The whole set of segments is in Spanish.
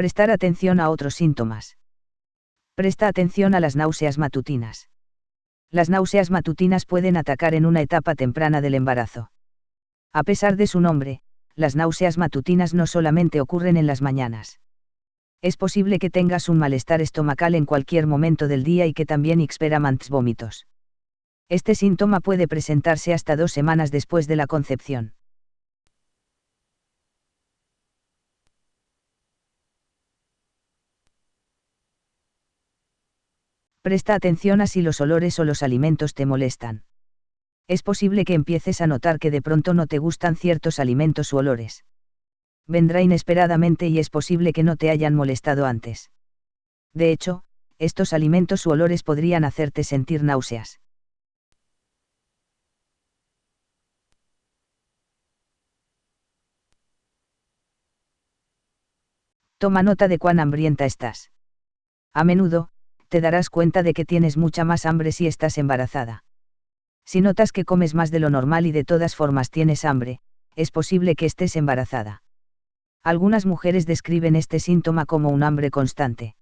Prestar atención a otros síntomas. Presta atención a las náuseas matutinas. Las náuseas matutinas pueden atacar en una etapa temprana del embarazo. A pesar de su nombre, las náuseas matutinas no solamente ocurren en las mañanas. Es posible que tengas un malestar estomacal en cualquier momento del día y que también experimentes vómitos. Este síntoma puede presentarse hasta dos semanas después de la concepción. Presta atención a si los olores o los alimentos te molestan. Es posible que empieces a notar que de pronto no te gustan ciertos alimentos u olores. Vendrá inesperadamente y es posible que no te hayan molestado antes. De hecho, estos alimentos u olores podrían hacerte sentir náuseas. Toma nota de cuán hambrienta estás. A menudo, te darás cuenta de que tienes mucha más hambre si estás embarazada. Si notas que comes más de lo normal y de todas formas tienes hambre, es posible que estés embarazada. Algunas mujeres describen este síntoma como un hambre constante.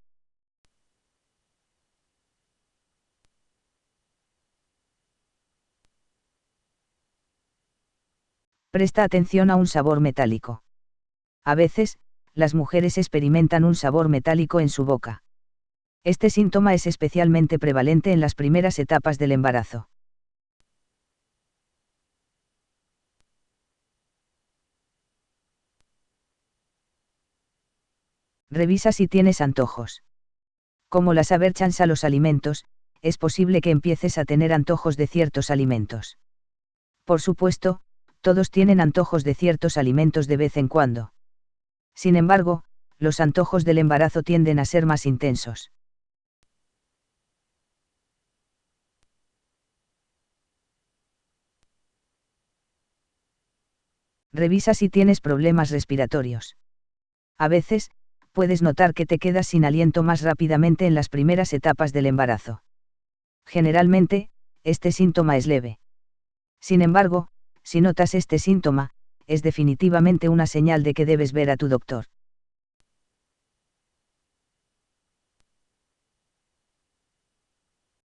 Presta atención a un sabor metálico. A veces, las mujeres experimentan un sabor metálico en su boca. Este síntoma es especialmente prevalente en las primeras etapas del embarazo. Revisa si tienes antojos. Como las averchans a los alimentos, es posible que empieces a tener antojos de ciertos alimentos. Por supuesto, todos tienen antojos de ciertos alimentos de vez en cuando. Sin embargo, los antojos del embarazo tienden a ser más intensos. Revisa si tienes problemas respiratorios. A veces, puedes notar que te quedas sin aliento más rápidamente en las primeras etapas del embarazo. Generalmente, este síntoma es leve. Sin embargo, si notas este síntoma, es definitivamente una señal de que debes ver a tu doctor.